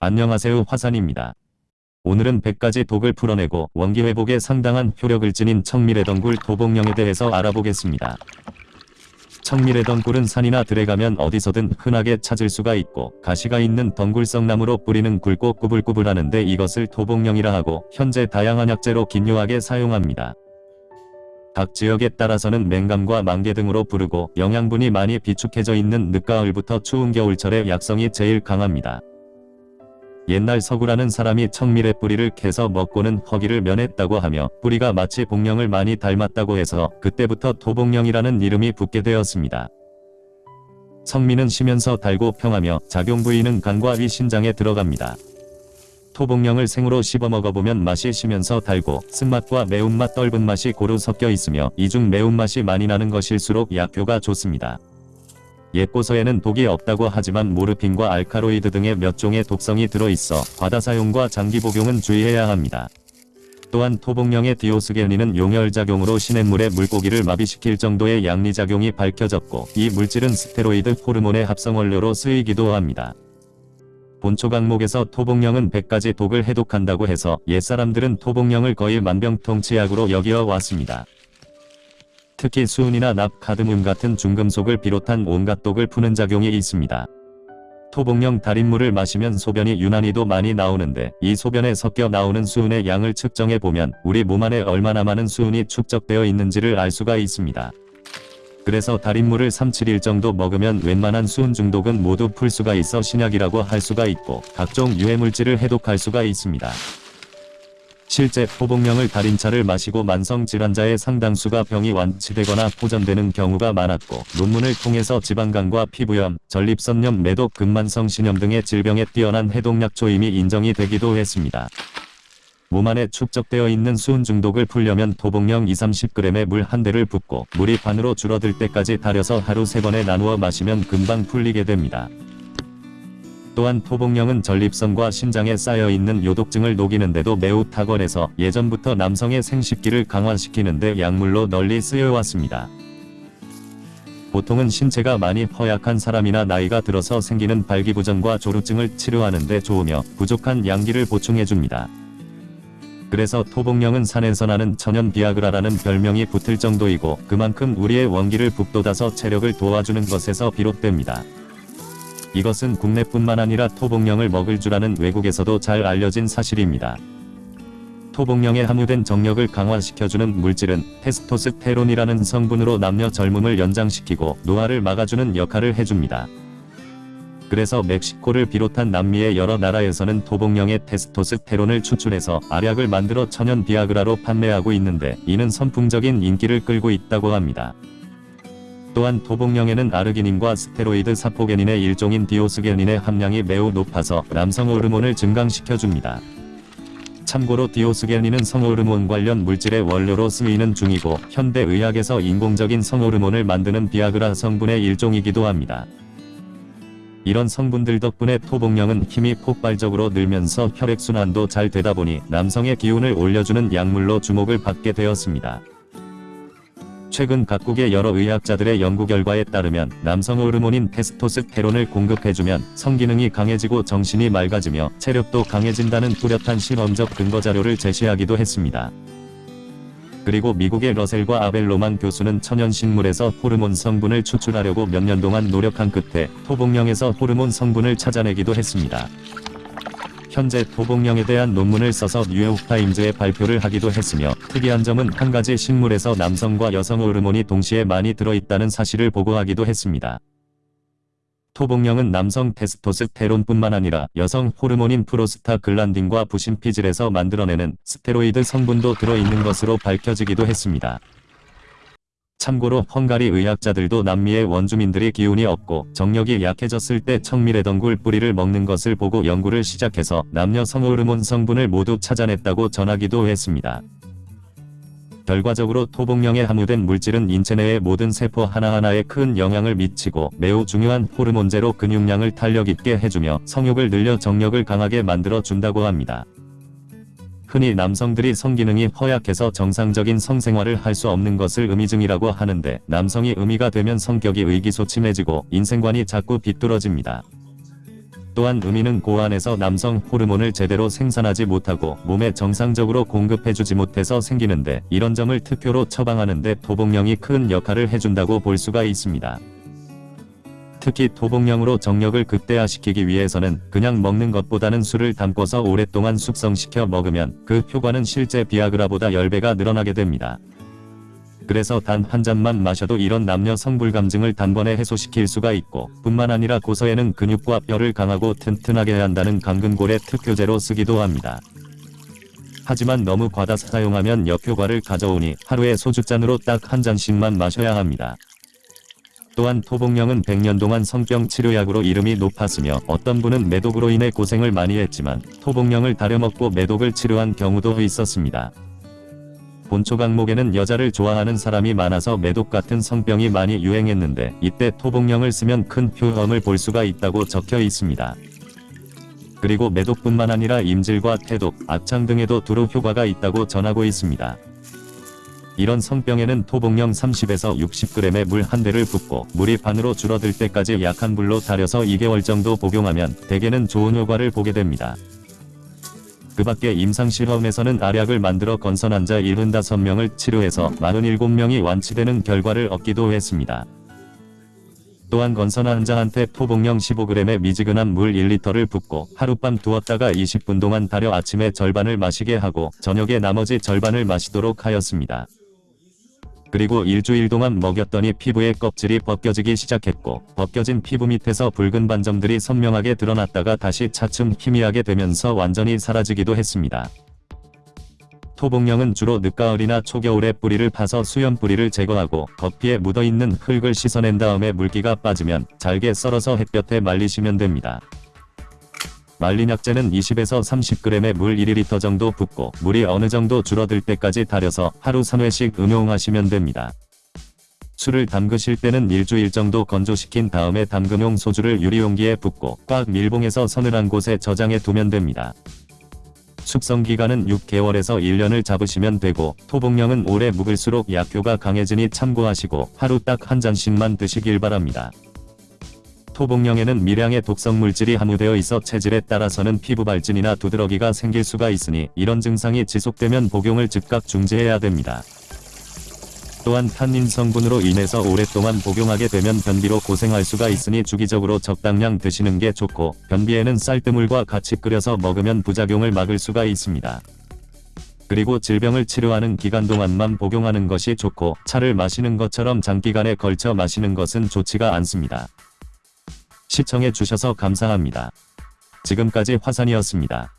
안녕하세요 화산입니다. 오늘은 100가지 독을 풀어내고 원기 회복에 상당한 효력을 지닌 청미래덩굴 도복령에 대해서 알아보겠습니다. 청미래덩굴은 산이나 들에 가면 어디서든 흔하게 찾을 수가 있고 가시가 있는 덩굴성 나무로 뿌리는 굵고 꾸불꾸불하는데 이것을 도복령이라 하고 현재 다양한 약재로 긴요하게 사용합니다. 각 지역에 따라서는 맹감과 만개 등으로 부르고 영양분이 많이 비축해져 있는 늦가을부터 추운 겨울철에 약성이 제일 강합니다. 옛날 서구라는 사람이 청밀의 뿌리를 캐서 먹고는 허기를 면했다고 하며 뿌리가 마치 복령을 많이 닮았다고 해서 그때부터 도복령이라는 이름이 붙게 되었습니다. 성미는 쉬면서 달고 평하며 작용 부위는 간과 위 신장에 들어갑니다. 토복령을 생으로 씹어 먹어보면 맛이 쉬면서 달고 쓴맛과 매운맛 떫은 맛이 고루 섞여 있으며 이중 매운맛이 많이 나는 것일수록 약효가 좋습니다. 옛고서에는 독이 없다고 하지만 모르핀과 알카로이드 등의 몇 종의 독성이 들어있어 과다 사용과 장기 복용은 주의해야 합니다. 또한 토복령의 디오스겔린은 용혈작용으로 시냇물의 물고기를 마비시킬 정도의 양리작용이 밝혀졌고 이 물질은 스테로이드 호르몬의 합성원료로 쓰이기도 합니다. 본초 강목에서 토복령은 100가지 독을 해독한다고 해서 옛사람들은 토복령을 거의 만병통치약으로 여기어 왔습니다. 특히 수은이나 납, 카드뮴 같은 중금속을 비롯한 온갖 독을 푸는 작용이 있습니다. 토복령 달인물을 마시면 소변이 유난히도 많이 나오는데 이 소변에 섞여 나오는 수은의 양을 측정해 보면 우리 몸 안에 얼마나 많은 수은이 축적되어 있는지를 알 수가 있습니다. 그래서 달인물을 3-7일 정도 먹으면 웬만한 수은 중독은 모두 풀 수가 있어 신약이라고 할 수가 있고 각종 유해물질을 해독할 수가 있습니다. 실제 포복령을 달인 차를 마시고 만성 질환자의 상당수가 병이 완치되거나 호전되는 경우가 많았고 논문을 통해서 지방간과 피부염, 전립선염, 매독, 근만성 신염 등의 질병에 뛰어난 해독약초 이미 인정이 되기도 했습니다. 몸 안에 축적되어 있는 수은 중독을 풀려면 토복령 2-30g의 물 한 대를 붓고 물이 반으로 줄어들 때까지 달여서 하루 3번에 나누어 마시면 금방 풀리게 됩니다. 또한 토복령은 전립선과 신장에 쌓여있는 요독증을 녹이는데도 매우 탁월해서 예전부터 남성의 생식기를 강화시키는데 약물로 널리 쓰여왔습니다. 보통은 신체가 많이 허약한 사람이나 나이가 들어서 생기는 발기부전과 조루증을 치료하는데 좋으며 부족한 양기를 보충해줍니다. 그래서 토복령은 산에서 나는 천연 비아그라라는 별명이 붙을 정도이고 그만큼 우리의 원기를 북돋아서 체력을 도와주는 것에서 비롯됩니다. 이것은 국내뿐만 아니라 토복령을 먹을 줄 아는 외국에서도 잘 알려진 사실입니다. 토복령에 함유된 정력을 강화시켜주는 물질은 테스토스테론이라는 성분으로 남녀 젊음을 연장시키고 노화를 막아주는 역할을 해줍니다. 그래서 멕시코를 비롯한 남미의 여러 나라에서는 토복령의 테스토스테론을 추출해서 알약을 만들어 천연 비아그라로 판매하고 있는데 이는 선풍적인 인기를 끌고 있다고 합니다. 또한 토복령에는 아르기닌과 스테로이드 사포게닌의 일종인 디오스게닌의 함량이 매우 높아서 남성 호르몬을 증강시켜줍니다. 참고로 디오스게닌은 성호르몬 관련 물질의 원료로 쓰이는 중이고 현대 의학에서 인공적인 성호르몬을 만드는 비아그라 성분의 일종이기도 합니다. 이런 성분들 덕분에 토복령은 힘이 폭발적으로 늘면서 혈액순환도 잘 되다 보니 남성의 기운을 올려주는 약물로 주목을 받게 되었습니다. 최근 각국의 여러 의학자들의 연구 결과에 따르면 남성 호르몬인 테스토스테론을 공급해주면 성기능이 강해지고 정신이 맑아지며 체력도 강해진다는 뚜렷한 실험적 근거 자료를 제시하기도 했습니다. 그리고 미국의 러셀과 아벨로만 교수는 천연식물에서 호르몬 성분을 추출하려고 몇 년 동안 노력한 끝에 토복령에서 호르몬 성분을 찾아내기도 했습니다. 현재 토복령에 대한 논문을 써서 뉴욕타임즈에 발표를 하기도 했으며 특이한 점은 한 가지 식물에서 남성과 여성 호르몬이 동시에 많이 들어있다는 사실을 보고하기도 했습니다. 토복령은 남성 테스토스테론뿐만 아니라 여성 호르몬인 프로스타글란딘과 부신피질에서 만들어내는 스테로이드 성분도 들어있는 것으로 밝혀지기도 했습니다. 참고로 헝가리 의학자들도 남미의 원주민들이 기운이 없고 정력이 약해졌을 때 청밀의 덩굴 뿌리를 먹는 것을 보고 연구를 시작해서 남녀 성호르몬 성분을 모두 찾아냈다고 전하기도 했습니다. 결과적으로 토복령에 함유된 물질은 인체 내의 모든 세포 하나하나에 큰 영향을 미치고 매우 중요한 호르몬제로 근육량을 탄력있게 해주며 성욕을 늘려 정력을 강하게 만들어 준다고 합니다. 흔히 남성들이 성기능이 허약해서 정상적인 성생활을 할 수 없는 것을 음이증이라고 하는데 남성이 음이가 되면 성격이 의기소침해지고 인생관이 자꾸 비뚤어집니다. 또한 음이는 고안에서 남성 호르몬을 제대로 생산하지 못하고 몸에 정상적으로 공급해주지 못해서 생기는데 이런 점을 특효로 처방하는데 토복령이 큰 역할을 해준다고 볼 수가 있습니다. 특히 토복령으로 정력을 극대화시키기 위해서는 그냥 먹는 것보다는 술을 담궈서 오랫동안 숙성시켜 먹으면 그 효과는 실제 비아그라보다 10배가 늘어나게 됩니다. 그래서 단 한 잔만 마셔도 이런 남녀 성불감증을 단번에 해소시킬 수가 있고 뿐만 아니라 고서에는 근육과 뼈를 강하고 튼튼하게 한다는 강근골의 특효제로 쓰기도 합니다. 하지만 너무 과다 사용하면 역효과를 가져오니 하루에 소주잔으로 딱 한 잔씩만 마셔야 합니다. 또한 토복령은 100년 동안 성병 치료약으로 이름이 높았으며 어떤 분은 매독으로 인해 고생을 많이 했지만 토복령을 다려먹고 매독을 치료한 경우도 있었습니다. 본초 강목에는 여자를 좋아하는 사람이 많아서 매독 같은 성병이 많이 유행했는데 이때 토복령을 쓰면 큰 효험을 볼 수가 있다고 적혀 있습니다. 그리고 매독뿐만 아니라 임질과 태독, 악창 등에도 두루 효과가 있다고 전하고 있습니다. 이런 성병에는 토복령 30에서 60g의 물 한 대를 붓고 물이 반으로 줄어들 때까지 약한 불로 달여서 2개월 정도 복용하면 대개는 좋은 효과를 보게 됩니다. 그 밖에 임상실험에서는 알약을 만들어 건선 환자 75명을 치료해서 47명이 완치되는 결과를 얻기도 했습니다. 또한 건선 환자한테 토복령 15g의 미지근한 물 1리터를 붓고 하룻밤 두었다가 20분 동안 달여 아침에 절반을 마시게 하고 저녁에 나머지 절반을 마시도록 하였습니다. 그리고 일주일 동안 먹였더니 피부의 껍질이 벗겨지기 시작했고 벗겨진 피부 밑에서 붉은 반점들이 선명하게 드러났다가 다시 차츰 희미하게 되면서 완전히 사라지기도 했습니다. 토복령은 주로 늦가을이나 초겨울에 뿌리를 파서 수염 뿌리를 제거하고 겉피에 묻어있는 흙을 씻어낸 다음에 물기가 빠지면 잘게 썰어서 햇볕에 말리시면 됩니다. 말린 약재는 20에서 30g의 물 1리터 정도 붓고 물이 어느 정도 줄어들 때까지 달여서 하루 3회씩 음용하시면 됩니다. 술을 담그실 때는 일주일 정도 건조시킨 다음에 담금용 소주를 유리용기에 붓고 꽉 밀봉해서 서늘한 곳에 저장해 두면 됩니다. 숙성 기간은 6개월에서 1년을 잡으시면 되고 토복령은 오래 묵을수록 약효가 강해지니 참고하시고 하루 딱 한 잔씩만 드시길 바랍니다. 토복령에는 미량의 독성 물질이 함유되어 있어 체질에 따라서는 피부 발진이나 두드러기가 생길 수가 있으니 이런 증상이 지속되면 복용을 즉각 중지해야 됩니다. 또한 탄닌 성분으로 인해서 오랫동안 복용하게 되면 변비로 고생할 수가 있으니 주기적으로 적당량 드시는 게 좋고 변비에는 쌀뜨물과 같이 끓여서 먹으면 부작용을 막을 수가 있습니다. 그리고 질병을 치료하는 기간 동안만 복용하는 것이 좋고 차를 마시는 것처럼 장기간에 걸쳐 마시는 것은 좋지가 않습니다. 시청해 주셔서 감사합니다. 지금까지 화산이었습니다.